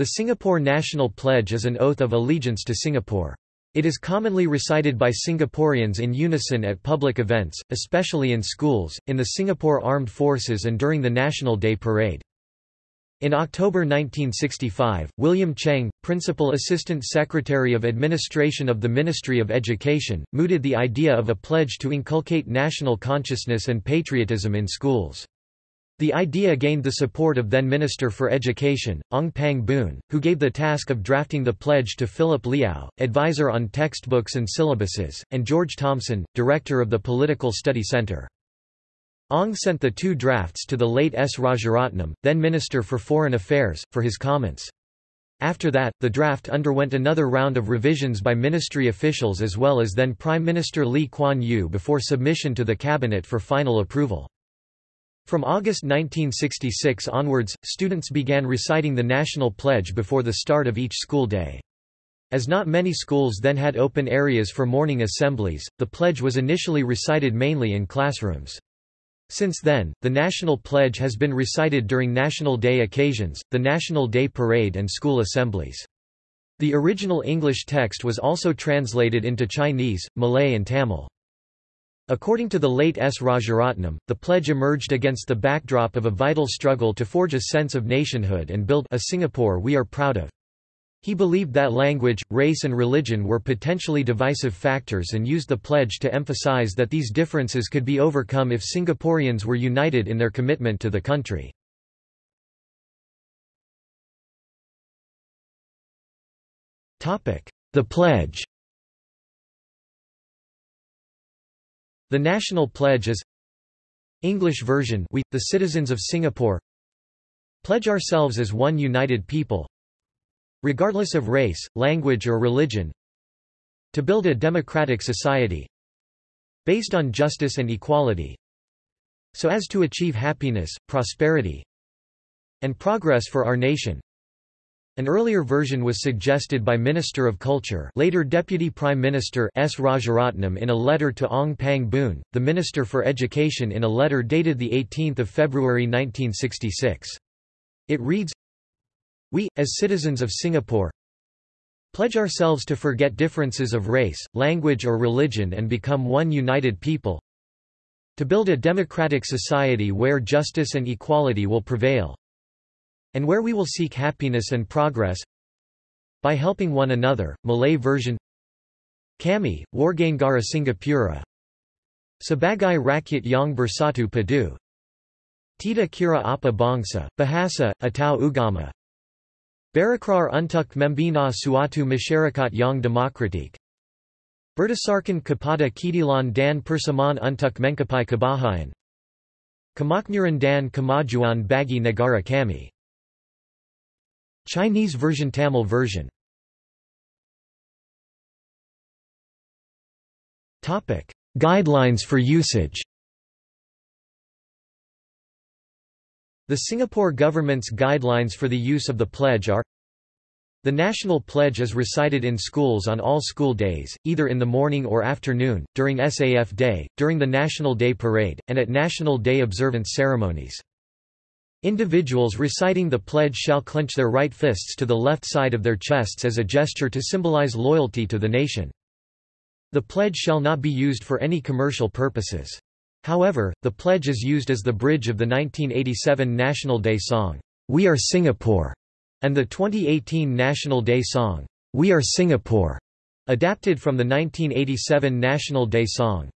The Singapore National Pledge is an oath of allegiance to Singapore. It is commonly recited by Singaporeans in unison at public events, especially in schools, in the Singapore Armed Forces and during the National Day Parade. In October 1965, William Cheng, Principal Assistant Secretary of Administration of the Ministry of Education, mooted the idea of a pledge to inculcate national consciousness and patriotism in schools. The idea gained the support of then Minister for Education, Ong Pang Boon, who gave the task of drafting the pledge to Philip Liau, advisor on textbooks and syllabuses, and George Thomson, director of the Political Study Center. Ong sent the two drafts to the late S. Rajaratnam, then Minister for Foreign Affairs, for his comments. After that, the draft underwent another round of revisions by ministry officials as well as then Prime Minister Lee Kuan Yew before submission to the cabinet for final approval. From August 1966 onwards, students began reciting the national pledge before the start of each school day. As not many schools then had open areas for morning assemblies, the pledge was initially recited mainly in classrooms. Since then, the national pledge has been recited during National Day occasions, the National Day Parade and school assemblies. The original English text was also translated into Chinese, Malay and Tamil. According to the late S. Rajaratnam, the pledge emerged against the backdrop of a vital struggle to forge a sense of nationhood and build a Singapore we are proud of. He believed that language, race and religion were potentially divisive factors and used the pledge to emphasize that these differences could be overcome if Singaporeans were united in their commitment to the country. The pledge The National Pledge is English version We, the citizens of Singapore Pledge ourselves as one united people Regardless of race, language or religion To build a democratic society Based on justice and equality So as to achieve happiness, prosperity and progress for our nation an earlier version was suggested by Minister of Culture later Deputy Prime Minister S. Rajaratnam in a letter to Ong Pang Boon, the Minister for Education in a letter dated 18 February 1966. It reads, We, as citizens of Singapore, pledge ourselves to forget differences of race, language or religion and become one united people, to build a democratic society where justice and equality will prevail, and where we will seek happiness and progress by helping one another. Malay version. Kami, Warganegara Singapura. Sebagai Rakyat Yang Bersatu Padu. Tita Kira Apa Bangsa, Bahasa, Atau Ugama. Berakrar untuk membina suatu masyarakat yang demokratik Berdasarkan kepada Kedilan dan persamaan untuk mengkapai kebahagiaan Kemakmuran dan kemajuan bagi negara kami Chinese version Tamil version Topic: Guidelines for usage. The Singapore government's guidelines for the use of the pledge are The national pledge is recited in schools on all school days, either in the morning or afternoon, during SAF Day, during the National Day Parade, and at National Day observance ceremonies. Individuals reciting the pledge shall clench their right fists to the left side of their chests as a gesture to symbolize loyalty to the nation. The pledge shall not be used for any commercial purposes. However, the pledge is used as the bridge of the 1987 National Day song, We Are Singapore, and the 2018 National Day song, We Are Singapore, adapted from the 1987 National Day song.